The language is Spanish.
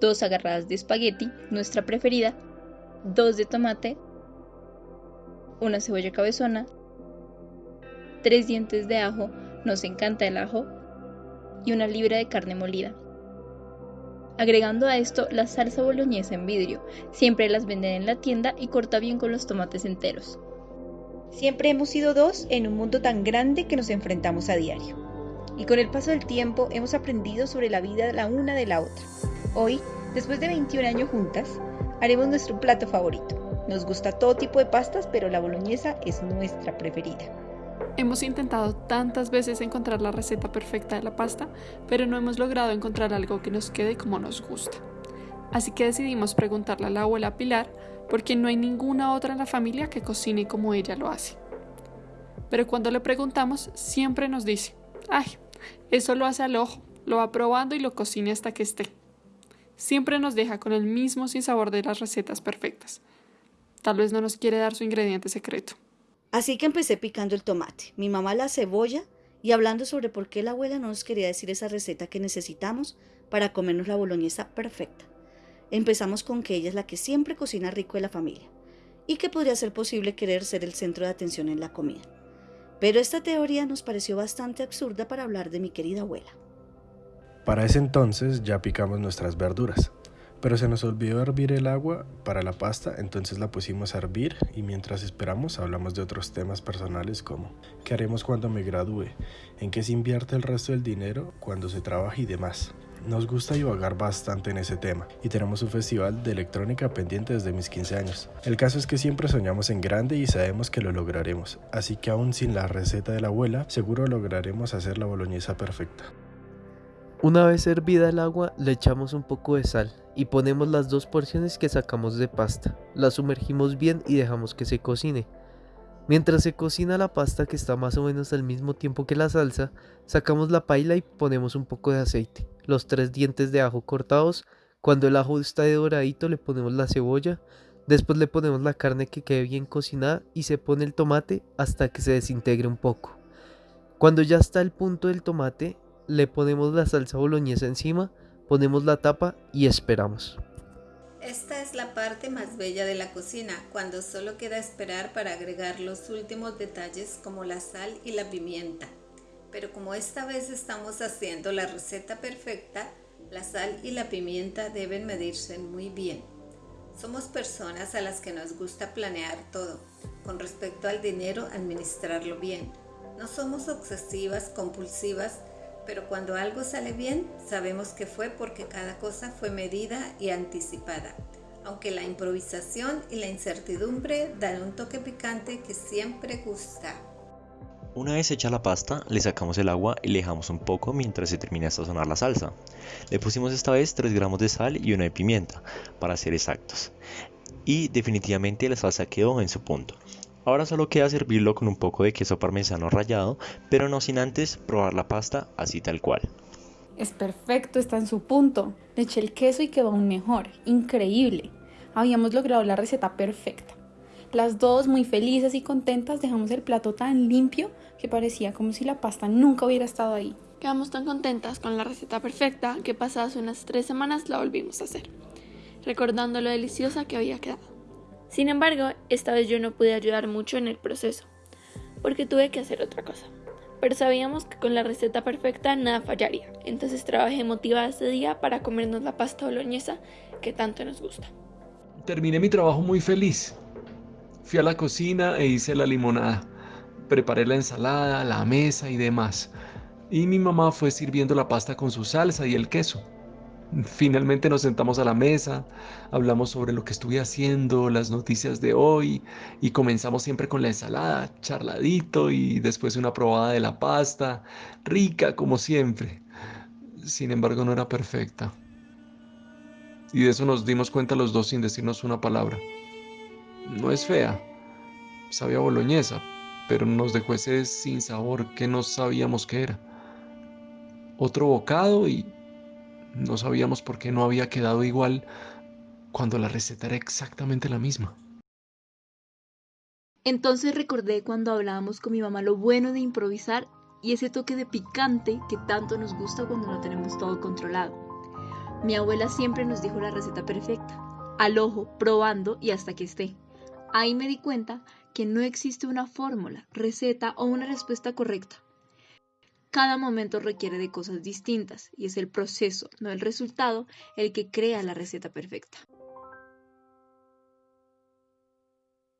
dos agarradas de espagueti, nuestra preferida, dos de tomate, una cebolla cabezona, tres dientes de ajo, nos encanta el ajo, y una libra de carne molida. Agregando a esto la salsa boloñesa en vidrio, siempre las venden en la tienda y corta bien con los tomates enteros. Siempre hemos sido dos en un mundo tan grande que nos enfrentamos a diario. Y con el paso del tiempo hemos aprendido sobre la vida la una de la otra. Hoy, después de 21 años juntas, haremos nuestro plato favorito. Nos gusta todo tipo de pastas, pero la boloñesa es nuestra preferida. Hemos intentado tantas veces encontrar la receta perfecta de la pasta, pero no hemos logrado encontrar algo que nos quede como nos gusta. Así que decidimos preguntarle a la abuela Pilar, porque no hay ninguna otra en la familia que cocine como ella lo hace. Pero cuando le preguntamos, siempre nos dice, ay, eso lo hace al ojo, lo va probando y lo cocina hasta que esté. Siempre nos deja con el mismo sin sabor de las recetas perfectas. Tal vez no nos quiere dar su ingrediente secreto. Así que empecé picando el tomate, mi mamá la cebolla y hablando sobre por qué la abuela no nos quería decir esa receta que necesitamos para comernos la boloñesa perfecta. Empezamos con que ella es la que siempre cocina rico de la familia y que podría ser posible querer ser el centro de atención en la comida. Pero esta teoría nos pareció bastante absurda para hablar de mi querida abuela. Para ese entonces ya picamos nuestras verduras, pero se nos olvidó hervir el agua para la pasta, entonces la pusimos a hervir y mientras esperamos hablamos de otros temas personales como qué haremos cuando me gradúe, en qué se invierte el resto del dinero cuando se trabaja y demás. Nos gusta divagar bastante en ese tema y tenemos un festival de electrónica pendiente desde mis 15 años. El caso es que siempre soñamos en grande y sabemos que lo lograremos, así que aún sin la receta de la abuela, seguro lograremos hacer la boloñesa perfecta. Una vez hervida el agua, le echamos un poco de sal y ponemos las dos porciones que sacamos de pasta. La sumergimos bien y dejamos que se cocine. Mientras se cocina la pasta que está más o menos al mismo tiempo que la salsa, sacamos la paila y ponemos un poco de aceite, los tres dientes de ajo cortados, cuando el ajo está de doradito le ponemos la cebolla, después le ponemos la carne que quede bien cocinada y se pone el tomate hasta que se desintegre un poco. Cuando ya está el punto del tomate, le ponemos la salsa boloñesa encima, ponemos la tapa y esperamos. Esta es la parte más bella de la cocina, cuando solo queda esperar para agregar los últimos detalles como la sal y la pimienta. Pero como esta vez estamos haciendo la receta perfecta, la sal y la pimienta deben medirse muy bien. Somos personas a las que nos gusta planear todo. Con respecto al dinero, administrarlo bien. No somos obsesivas, compulsivas, pero cuando algo sale bien, sabemos que fue porque cada cosa fue medida y anticipada, aunque la improvisación y la incertidumbre dan un toque picante que siempre gusta. Una vez hecha la pasta, le sacamos el agua y le dejamos un poco mientras se termina de sazonar la salsa. Le pusimos esta vez 3 gramos de sal y una de pimienta, para ser exactos. Y definitivamente la salsa quedó en su punto. Ahora solo queda servirlo con un poco de queso parmesano rallado, pero no sin antes probar la pasta así tal cual. Es perfecto, está en su punto. Le eché el queso y quedó aún mejor. Increíble. Habíamos logrado la receta perfecta. Las dos, muy felices y contentas, dejamos el plato tan limpio que parecía como si la pasta nunca hubiera estado ahí. Quedamos tan contentas con la receta perfecta que pasadas unas tres semanas la volvimos a hacer, recordando lo deliciosa que había quedado. Sin embargo, esta vez yo no pude ayudar mucho en el proceso, porque tuve que hacer otra cosa. Pero sabíamos que con la receta perfecta nada fallaría, entonces trabajé motivada ese día para comernos la pasta boloñesa que tanto nos gusta. Terminé mi trabajo muy feliz. Fui a la cocina e hice la limonada. Preparé la ensalada, la mesa y demás. Y mi mamá fue sirviendo la pasta con su salsa y el queso. Finalmente nos sentamos a la mesa, hablamos sobre lo que estuve haciendo, las noticias de hoy y comenzamos siempre con la ensalada, charladito y después una probada de la pasta, rica como siempre. Sin embargo no era perfecta. Y de eso nos dimos cuenta los dos sin decirnos una palabra. No es fea, sabía boloñesa, pero nos dejó ese sin sabor que no sabíamos qué era. Otro bocado y no sabíamos por qué no había quedado igual cuando la receta era exactamente la misma. Entonces recordé cuando hablábamos con mi mamá lo bueno de improvisar y ese toque de picante que tanto nos gusta cuando no tenemos todo controlado. Mi abuela siempre nos dijo la receta perfecta, al ojo, probando y hasta que esté. Ahí me di cuenta que no existe una fórmula, receta o una respuesta correcta. Cada momento requiere de cosas distintas y es el proceso, no el resultado, el que crea la receta perfecta.